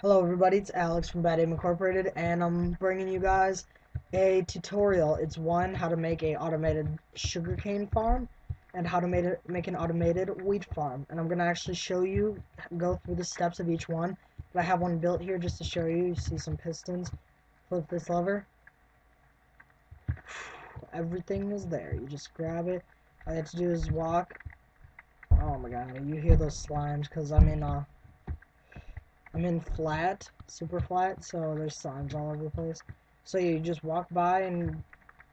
Hello everybody, it's Alex from Bad Aim Incorporated and I'm bringing you guys a tutorial. It's one, how to make a automated sugarcane farm and how to make, it, make an automated wheat farm. And I'm going to actually show you, go through the steps of each one. But I have one built here just to show you. You see some pistons. Flip this lever. Everything is there. You just grab it. All you have to do is walk. Oh my god, you hear those slimes because I'm in uh I'm in flat, super flat, so there's signs all over the place. So you just walk by and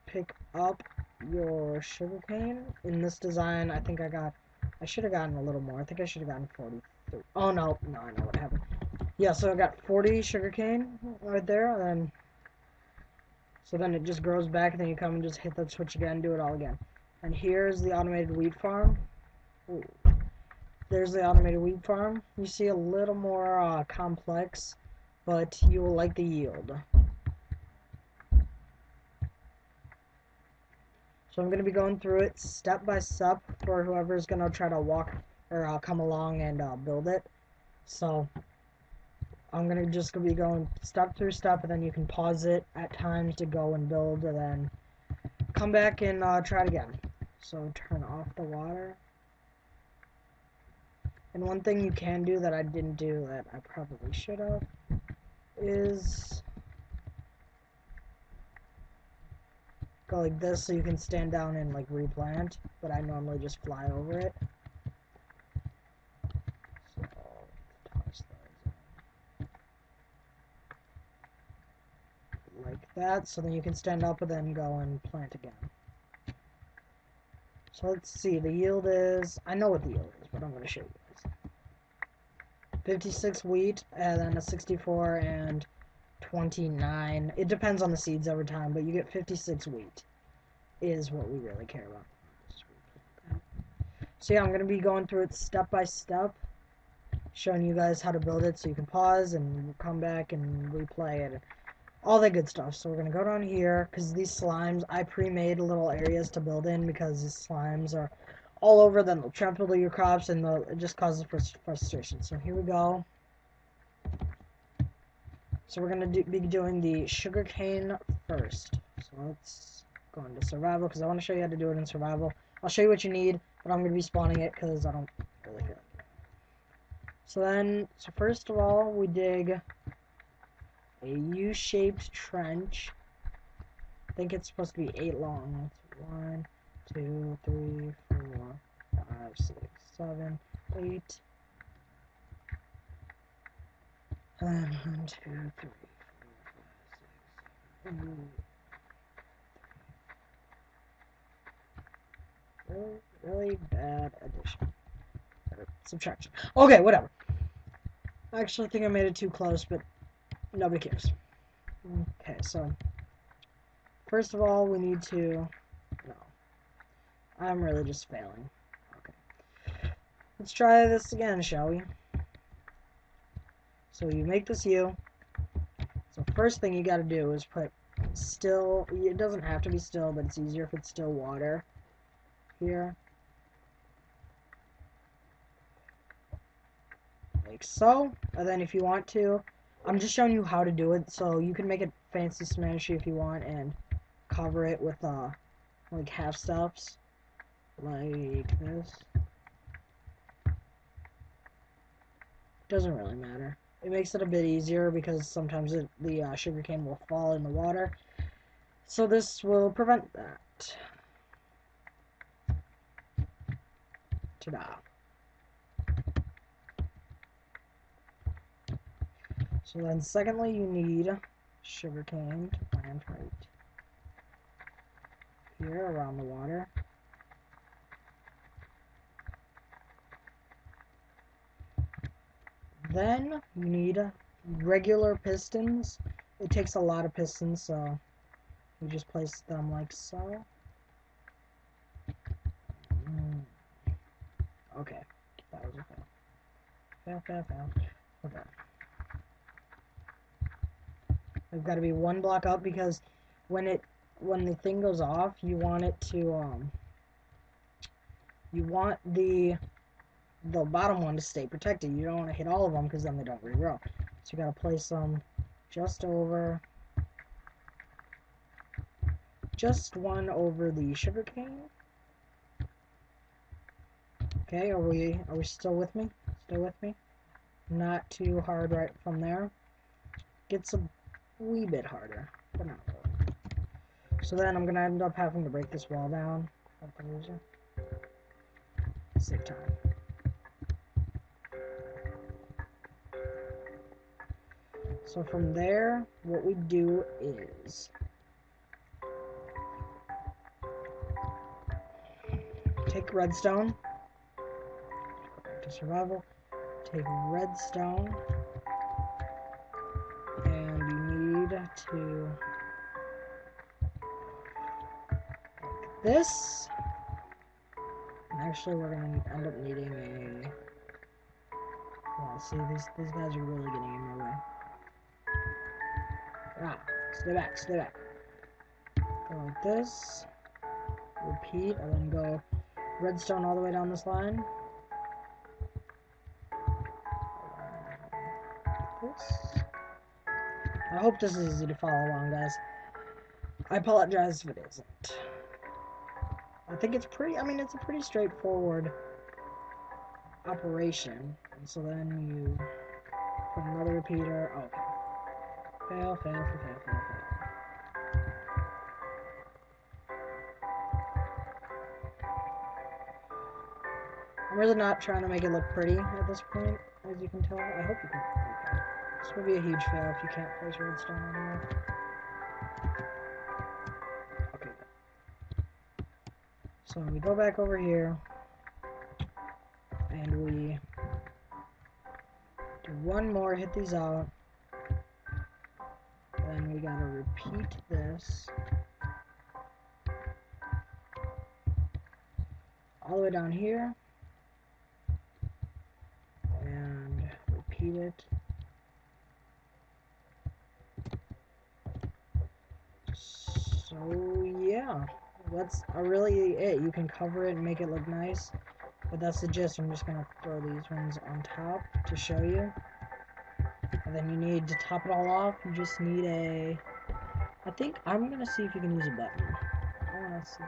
pick up your sugarcane. In this design, I think I got, I should have gotten a little more. I think I should have gotten 40. Oh no, no, I know what happened. Yeah, so I got 40 sugarcane right there, and then, so then it just grows back, and then you come and just hit that switch again, do it all again. And here's the automated wheat farm. Ooh. There's the automated wheat farm. You see a little more uh, complex, but you will like the yield. So I'm going to be going through it step by step for whoever's going to try to walk or uh, come along and uh, build it. So I'm going to just be going step through step and then you can pause it at times to go and build and then come back and uh, try it again. So turn off the water. And one thing you can do that I didn't do that I probably should have is go like this so you can stand down and like replant, but I normally just fly over it. like that, so then you can stand up and then go and plant again. So let's see, the yield is, I know what the yield is, but I'm going to show you. 56 wheat, and then a 64 and 29. It depends on the seeds over time, but you get 56 wheat is what we really care about. So yeah, I'm going to be going through it step by step, showing you guys how to build it so you can pause and come back and replay it. All that good stuff. So we're going to go down here, because these slimes, I pre-made little areas to build in, because these slimes are all over, then they'll trample your crops, and it just causes frustration. So here we go. So we're going to do, be doing the sugarcane first. So let's go into survival, because I want to show you how to do it in survival. I'll show you what you need, but I'm going to be spawning it, because I don't really care. So then, so first of all, we dig a U-shaped trench. I think it's supposed to be eight long. That's one, two, three, four, five, six, seven, eight. And one, two, three, four, five, six, seven, eight. Really, really bad addition. Subtraction. Okay, whatever. I actually think I made it too close, but nobody cares. Okay, so first of all, we need to I'm really just failing. Okay. Let's try this again, shall we? So you make this U. So first thing you gotta do is put still, it doesn't have to be still, but it's easier if it's still water here. Like so. And then if you want to, I'm just showing you how to do it, so you can make it fancy smashy if you want and cover it with uh like half steps like this. Doesn't really matter. It makes it a bit easier because sometimes it, the uh, sugarcane will fall in the water. So this will prevent that. Ta-da. So then secondly you need sugar cane to plant right here around the water. Then you need regular pistons. It takes a lot of pistons, so you just place them like so. Mm. Okay, that was a fail. Fail, fail, fail. Okay. I've got to be one block up because when it when the thing goes off, you want it to um you want the the bottom one to stay protected. You don't want to hit all of them because then they don't regrow. So you gotta place them just over, just one over the sugarcane. Okay, are we are we still with me? Still with me? Not too hard right from there. Gets a wee bit harder, but not really. So then I'm gonna end up having to break this wall down. Save time. So from there, what we do is take redstone, to survival, take redstone, and you need to this. And actually, we're gonna end up needing a. Well, see, these these guys are really getting in my way. Ah, stay back, stay back. Go like this. Repeat, and then go redstone all the way down this line. This. I hope this is easy to follow along, guys. I apologize if it isn't. I think it's pretty, I mean, it's a pretty straightforward operation. And so then you put another repeater. Oh, okay. Fail, fail, fail, fail, fail, fail. I'm really not trying to make it look pretty at this point, as you can tell. I hope you can. This will be a huge fail if you can't place redstone anymore. Okay. So we go back over here, and we do one more, hit these out. Gotta repeat this. All the way down here. And repeat it. So yeah, that's really it. You can cover it and make it look nice. But that's the gist. I'm just gonna throw these ones on top to show you. Then you need to top it all off. You just need a. I think I'm gonna see if you can use a button. I wanna see.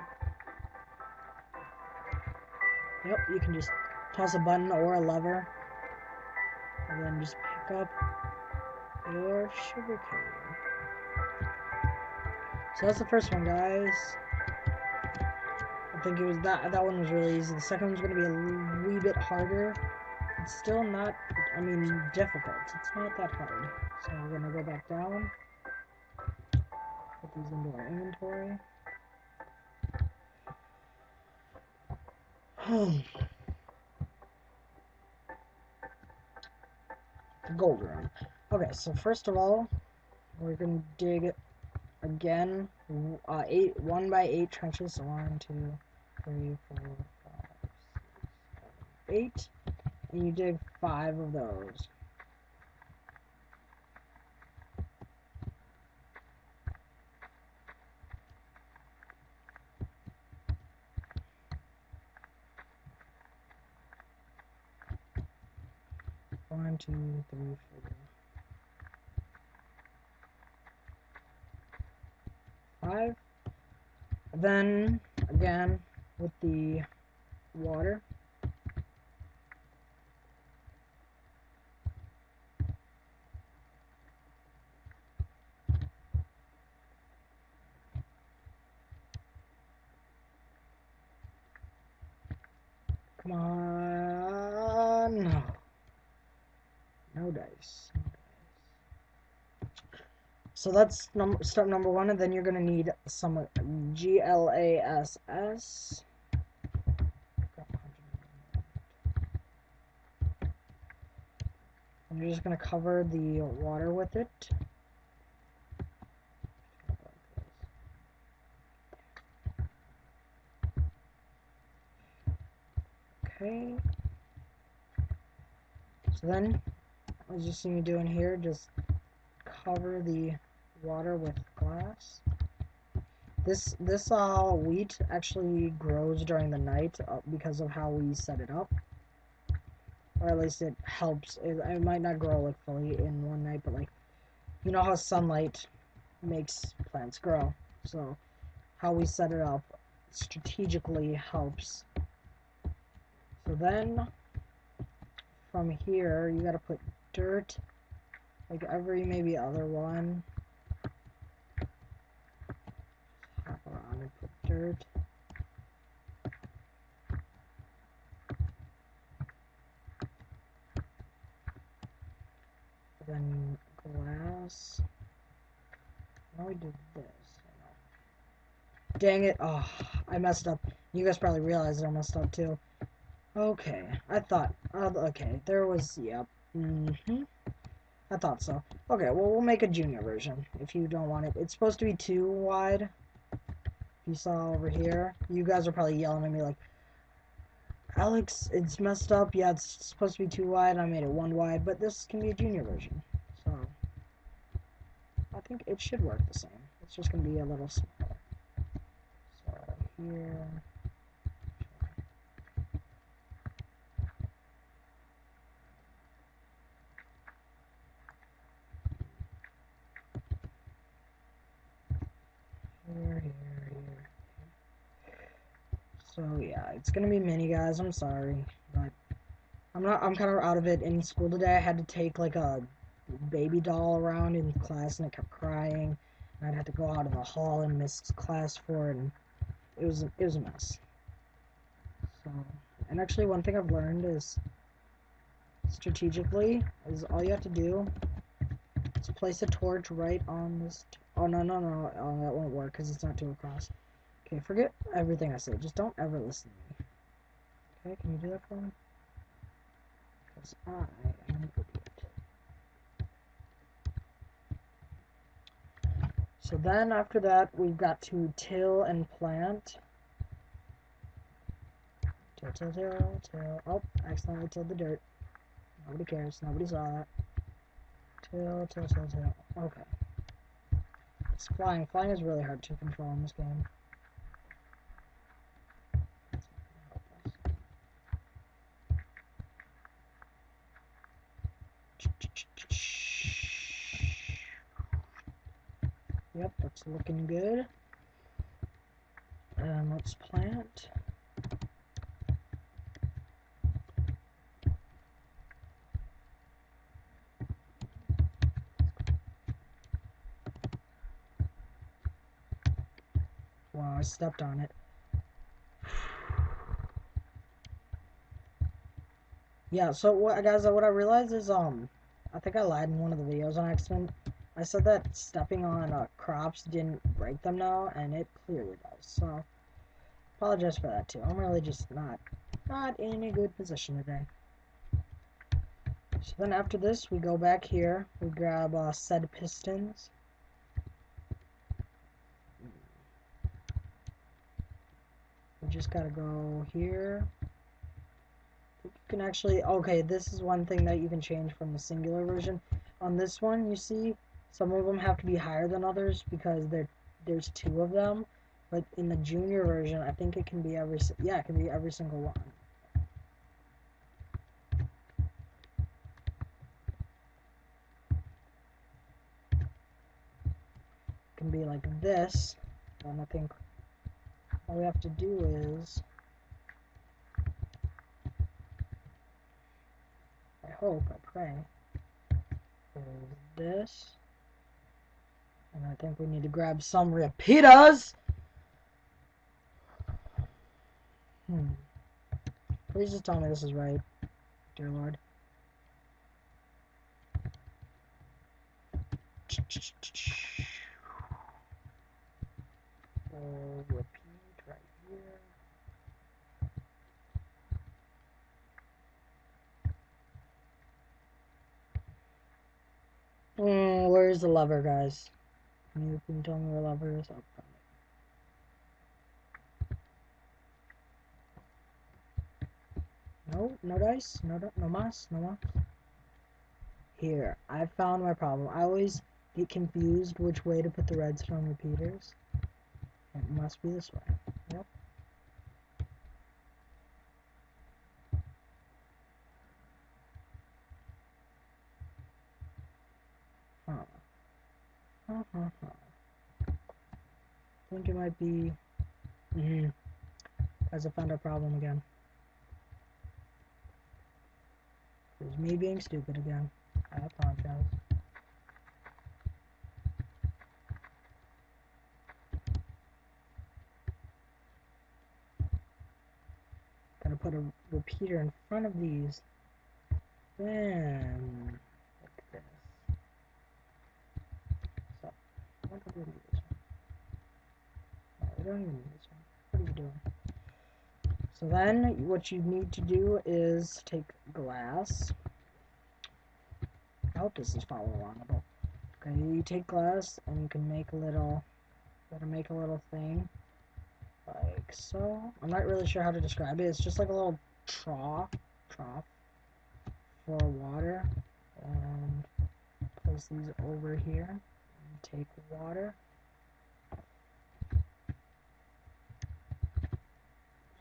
Yep, you can just toss a button or a lever, and then just pick up your sugar cane. So that's the first one, guys. I think it was that that one was really easy. The second one's gonna be a wee bit harder. It's still not, I mean, difficult. It's not that hard. So we're gonna go back down. Put these into our inventory. the gold room. Okay, so first of all, we're gonna dig again uh, eight one by eight trenches. So one, two, three, four, five, six, seven, eight, and you dig five of those. One, two, three, four. Five. Then, again, with the water. Come on. No. No dice. So that's num step number one, and then you're gonna need some G L A S S. I'm just gonna cover the water with it. Okay. So then, as you see me doing here, just cover the water with glass. This this uh, wheat actually grows during the night uh, because of how we set it up. or at least it helps. It, it might not grow like fully in one night, but like you know how sunlight makes plants grow. So how we set it up strategically helps. So then from here you gotta put dirt like every maybe other one. Hop around Then glass. Now we did this. Dang it. Oh, I messed up. You guys probably realized I messed up too. Okay. I thought. Uh, okay. There was. Yep. Mm hmm I thought so. Okay, well, we'll make a junior version if you don't want it. It's supposed to be too wide. You saw over here. You guys are probably yelling at me like, Alex, it's messed up. Yeah, it's supposed to be two wide. I made it one wide, but this can be a junior version. So, I think it should work the same. It's just going to be a little smaller. So, here... Here, here. So yeah, it's gonna be mini guys, I'm sorry. But I'm not I'm kinda out of it. In school today I had to take like a baby doll around in class and it kept crying. And I'd have to go out of the hall and miss class for it and it was it was a mess. So and actually one thing I've learned is strategically is all you have to do is place a torch right on this Oh, no, no, no. Oh, that won't work because it's not two across. Okay, forget everything I said. Just don't ever listen to me. Okay, can you do that for me? Because I am an idiot. So then after that, we've got to till and plant. Till, till, till, till. Oh, accidentally tilled the dirt. Nobody cares. Nobody saw that. Till, till, till, till. Okay. It's flying. Flying is really hard to control in this game. Yep, that's looking good. And let's plant. Wow, I stepped on it. Yeah, so what guys, what I realized is, um, I think I lied in one of the videos on accident. I said that stepping on uh, crops didn't break them now, and it clearly does. So, apologize for that too. I'm really just not, not in a good position today. So then after this, we go back here, we grab uh, said pistons, We just gotta go here. You can actually, okay, this is one thing that you can change from the singular version. On this one, you see, some of them have to be higher than others because there, there's two of them. But in the junior version, I think it can be every, yeah, it can be every single one. It can be like this, and I think all we have to do is I hope, I pray is this and I think we need to grab some repeaters hmm please just tell me this is right dear lord repeat right here. Mm, where's the lever, guys? You can tell me lever is. Oh, no, no dice, no, no mas, no mas. Here, I found my problem. I always get confused which way to put the redstone repeaters. It must be this way. Yep. Think it might be... Mm-hmm. Found our problem again. It was me being stupid again. I apologize. Gotta put a repeater in front of these. Then, like this. So, what do we need this this one. What are you doing? So then, what you need to do is take glass. I hope this is following along. But, okay, you take glass and you can make a little, gotta make a little thing like so. I'm not really sure how to describe it. It's just like a little trough, trough for water. And place these over here. And take water.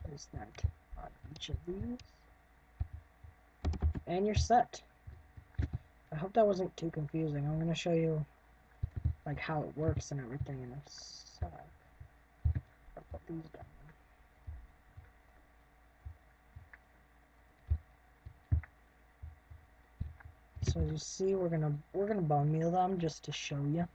Place that on each of these. And you're set. I hope that wasn't too confusing. I'm going to show you like how it works and everything in a sec put these down. So you see, we're gonna we're gonna bone meal them just to show you.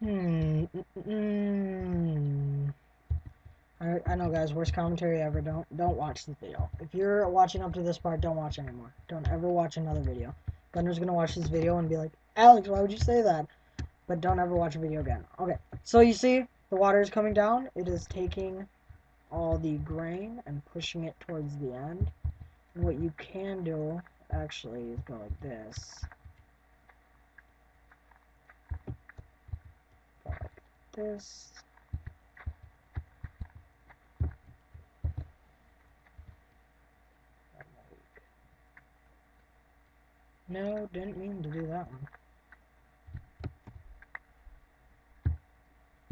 Hmm. Mm -mm. I, I know guys, worst commentary ever. Don't don't watch the video. If you're watching up to this part, don't watch anymore. Don't ever watch another video. Gunner's gonna watch this video and be like, Alex, why would you say that? But don't ever watch a video again. Okay, so you see, the water is coming down. It is taking all the grain and pushing it towards the end. And what you can do, actually, is go like this. Go like this. No, didn't mean to do that one.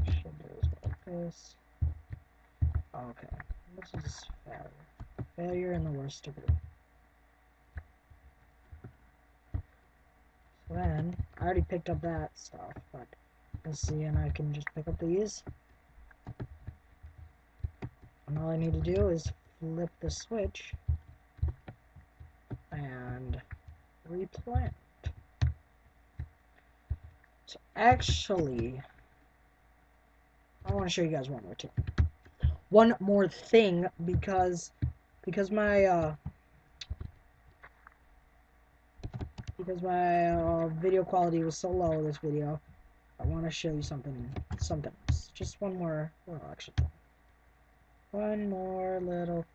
Should do it like this. Okay, this is failure. Failure in the worst degree. So then, I already picked up that stuff, but let's see, and I can just pick up these. And all I need to do is flip the switch and replant. So actually, I want to show you guys one more thing. One more thing because because my uh, because my uh, video quality was so low this video. I want to show you something something. Just one more extra thing. One more little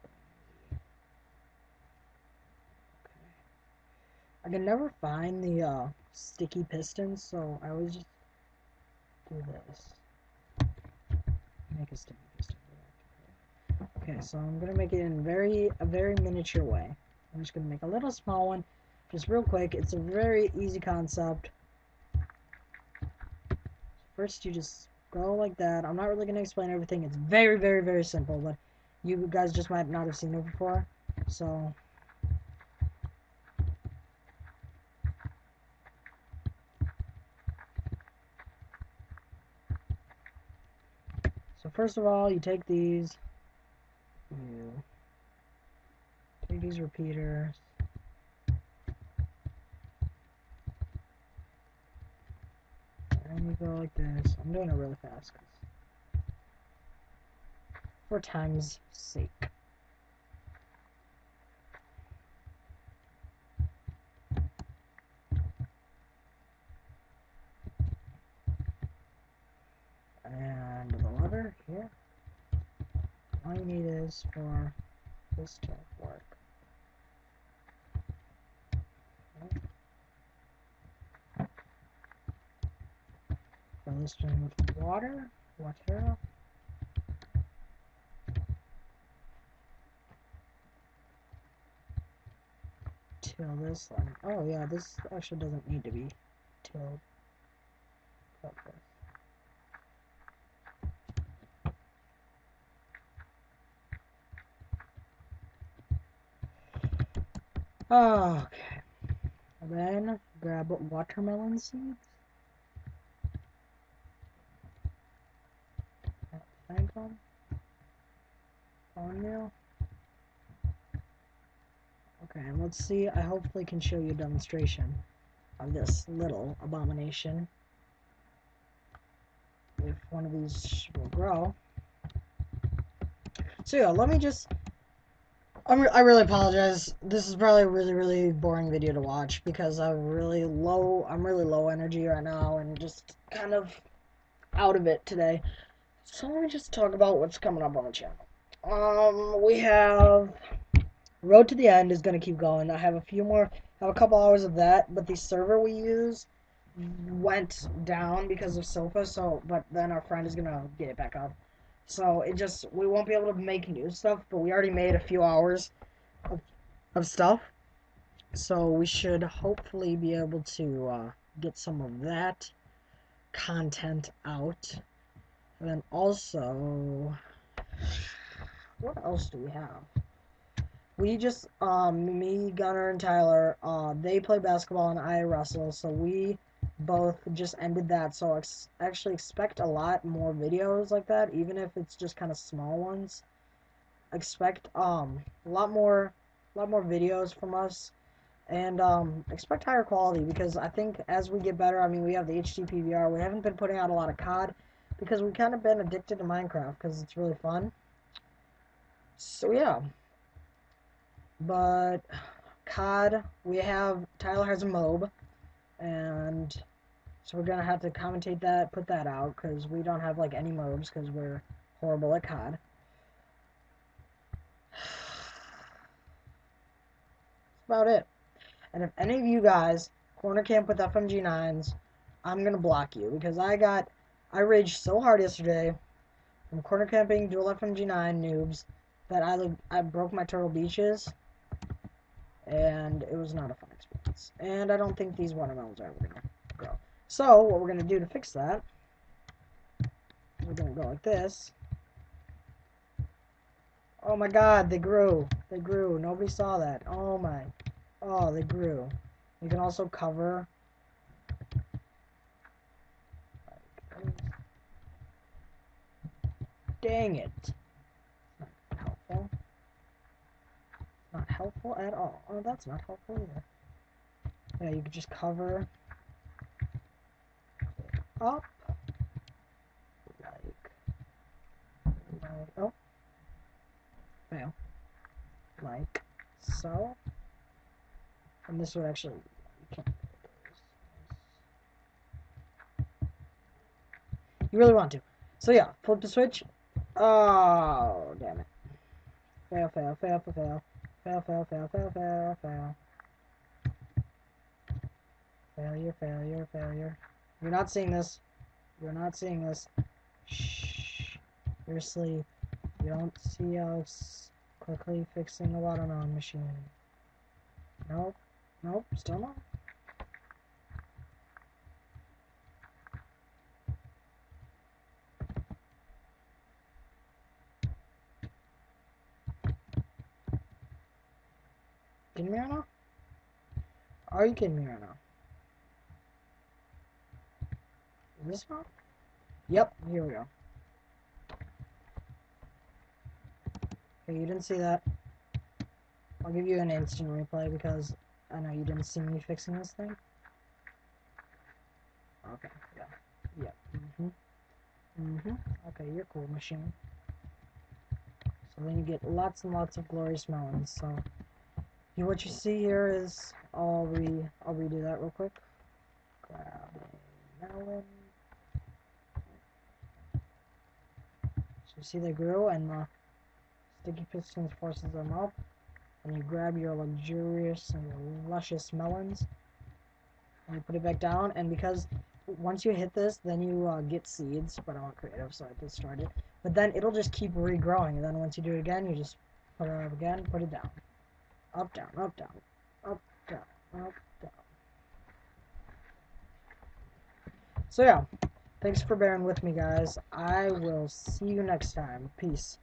I can never find the uh, sticky pistons, so I always just do this. Make a sticky piston. Okay, so I'm gonna make it in very a very miniature way. I'm just gonna make a little small one, just real quick. It's a very easy concept. First, you just go like that. I'm not really gonna explain everything. It's very, very, very simple, but you guys just might not have seen it before. So first of all, you take these, you take these repeaters, and you go like this. I'm doing it really fast for time's sake. Here. All you need is for this to work. Fill this in with water, water. Till this line. Oh yeah, this actually doesn't need to be tilled. Like this. Okay. Then grab watermelon seeds. Thank them. Cornmeal. Okay, and let's see. I hopefully can show you a demonstration of this little abomination. If one of these will grow. So yeah, let me just I really apologize. This is probably a really, really boring video to watch because I'm really low. I'm really low energy right now and just kind of out of it today. So let me just talk about what's coming up on the channel. Um, we have Road to the End is gonna keep going. I have a few more. Have a couple hours of that, but the server we use went down because of SOPA. So, but then our friend is gonna get it back up. So it just we won't be able to make new stuff, but we already made a few hours of, of stuff. So we should hopefully be able to uh, get some of that content out. And then also, what else do we have? We just, um, me, Gunner, and Tyler, uh, they play basketball and I wrestle, so we both just ended that so ex actually expect a lot more videos like that even if it's just kind of small ones. Expect um a lot more a lot more videos from us and um expect higher quality because I think as we get better I mean we have the HD PVR we haven't been putting out a lot of COD because we've kind of been addicted to Minecraft because it's really fun. So yeah. But COD we have Tyler has a MOAB and so we're gonna have to commentate that, put that out, because we don't have like any MOABs, because we're horrible at COD. That's about it. And if any of you guys corner camp with FMG9s, I'm gonna block you, because I got, I raged so hard yesterday from corner camping dual FMG9 noobs that I, I broke my turtle beaches, and it was not a fun experience. And I don't think these watermelons are ever gonna grow. So, what we're going to do to fix that, we're going to go like this. Oh my god, they grew. They grew. Nobody saw that. Oh my. Oh, they grew. You can also cover. Dang it. Not helpful. Not helpful at all. Oh, that's not helpful either. Yeah, you could just cover up. Like, like, oh, fail. Like so. And this would actually, you. You really want to. So yeah, flip the switch. Oh, damn it. Fail, fail, fail, fail, fail. Fail, fail, fail, fail, fail, fail. Failure, failure, failure. You're not seeing this. You're not seeing this. Shh. You're asleep. You don't see us quickly fixing the watermelon machine. Nope. Nope. Still not. Kidding me right now? Are you kidding me right now? This one? Yep, here we go. Okay, you didn't see that. I'll give you an instant replay because I know you didn't see me fixing this thing. Okay, yeah. Yeah. Mm-hmm. Mm-hmm. Okay, you're cool, machine. So then you get lots and lots of glorious melons. So you, what you see here is I'll re I'll redo that real quick. Grab a melon. You see they grew and the sticky pistons forces them up. And you grab your luxurious and luscious melons. And you put it back down. And because once you hit this, then you uh, get seeds. But I want creative, so I just started. But then it'll just keep regrowing. And then once you do it again, you just put it up again, put it down. Up, down, up, down, up, down, up, down. So yeah. Thanks for bearing with me, guys. I will see you next time. Peace.